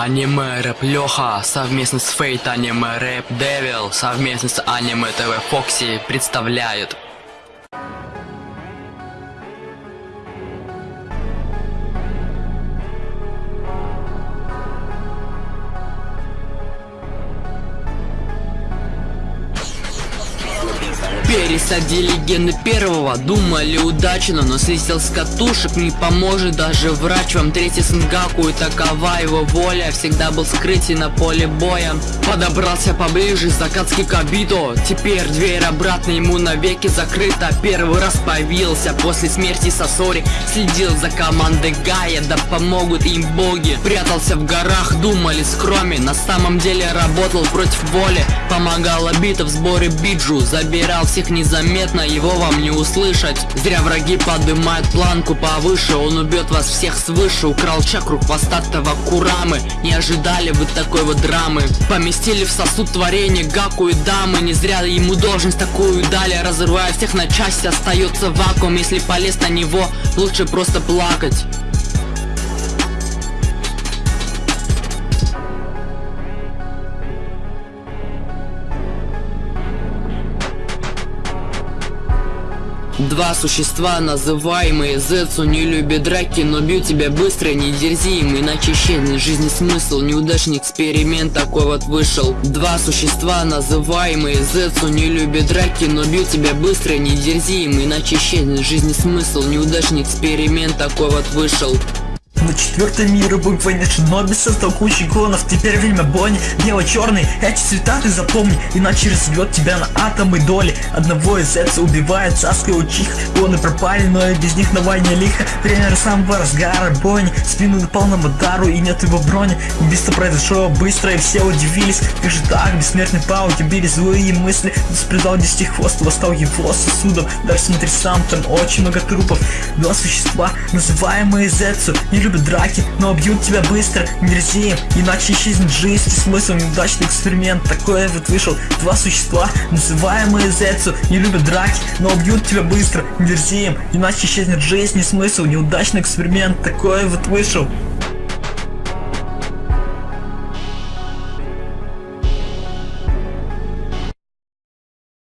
Аниме Рэп Леха совместно с Фейт Аниме Рэп Девил совместно с Аниме ТВ Фокси представляют Пересадили гены первого, думали удачно, но слетел с катушек, не поможет даже врач. Вам третий Сенгаку и такова его воля, всегда был скрытый на поле боя. Подобрался поближе, Закатский Кабито, теперь дверь обратно ему навеки закрыта, первый раз появился после смерти Сосори, следил за командой Гая, да помогут им боги. Прятался в горах, думали скроме, на самом деле работал против воли, помогал Абита в сборе биджу, забирал все всех незаметно, его вам не услышать. Зря враги поднимают планку повыше. Он убьет вас всех свыше. Украл чакру хвостатого Курамы. Не ожидали вы такой вот драмы. Поместили в сосуд творения Гаку и дамы. Не зря ему должность такую дали. Разрывая всех на части Остается вакуум. Если полез на него Лучше просто плакать Два существа, называемые Зецу, не любят драки, но бьют тебя быстро, не дерзи им, иначе исчезнет жизни смысл. Неудачный эксперимент такой вот вышел. Два существа, называемые Зецу, не любят драки, но бьют тебя быстро, не дерзи им, иначе исчезнет жизни смысл. Неудачный эксперимент такой вот вышел. На четвертой мировой войне Шиноби создал кучу клонов. Теперь время Бонни, бело-черный Эти цвета ты запомни, иначе разобьет тебя на атомы доли. Одного из Эца убивает Саска и Учих Клоны пропали, но и без них на войне лихо. Время самого разгара Бонни Спину на полном удару и нет его брони Убийство произошло быстро и все удивились. Как же так, бессмертный паук, убили злые мысли? Беспредал десяти хвост, восстал его сосудом. Даже смотри сам, там очень много трупов. Два существа, называемые Зецу, не любят драки, но убьют тебя быстро, мерзеем, иначе исчезнет жизнь, смысл неудачный эксперимент, такое вот вышел, два существа, называемые Зецу, не любят драки, но убьют тебя быстро, мерзеем, иначе исчезнет жизнь, смысл, неудачный эксперимент, такое вот вышел.